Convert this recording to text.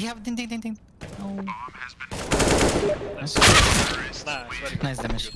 he have ding ding ding ding. No. Nice. Nice. Nice damage.